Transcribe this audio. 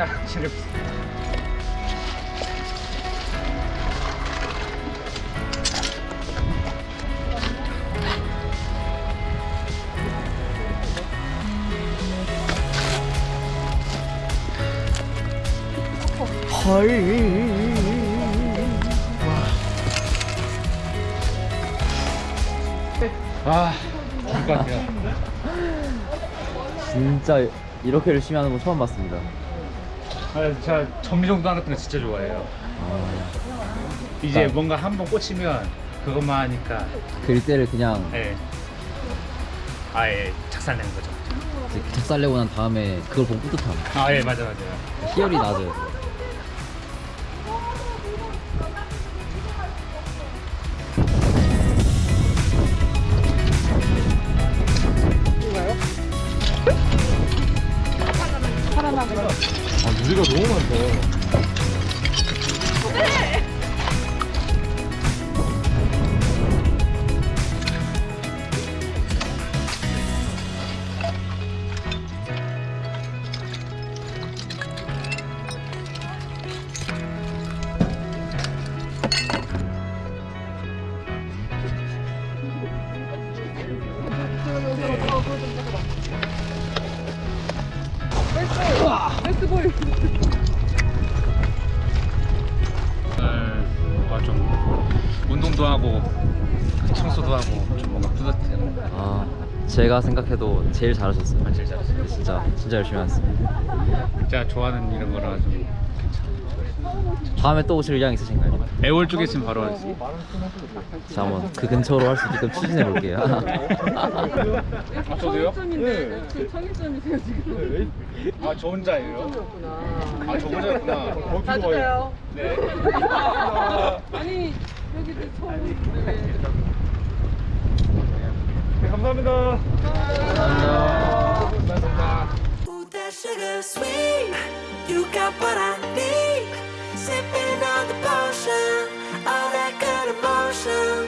야, 체력. 아, 것 같아요. 진짜 이렇게 열심히 하는 거 처음 봤습니다. 아, 제가 정리정돈 같은 거 진짜 좋아해요. 이제 딱. 뭔가 한 번 꽂히면 그것만 하니까 그릴대를 그냥 예. 아예 작살내는 거죠. 이제 작살내고 난 다음에 그걸 보고 뿌듯함. 아, 예, 맞아, 맞아요. 희열이 나죠. 아 누리가 너무 많다. 오 운동도 하고 청소도 하고 좀 뭔가 뿌듯해요. 아 제가 생각해도 제일 잘하셨어요. 제일 잘했어요. 진짜 진짜 열심히 하셨습니다. 제가 좋아하는 이런 거라 좀 다음에 또 오실 의향 있으신가요? 애월 쪽에 있으면 바로 하지. 자 한번 그 근처로 할 수 있게끔 추진해 볼게요. 아, 저도요? 청일점인데 저 청일점이세요 지금? 아, 저 혼자예요? 아, 저 혼자였구나. 자주 봬요. 네. 아니 여기도 처음. 네, 감사합니다. Ooh, that sugar sweet. You got what I need. Sipping on the potion.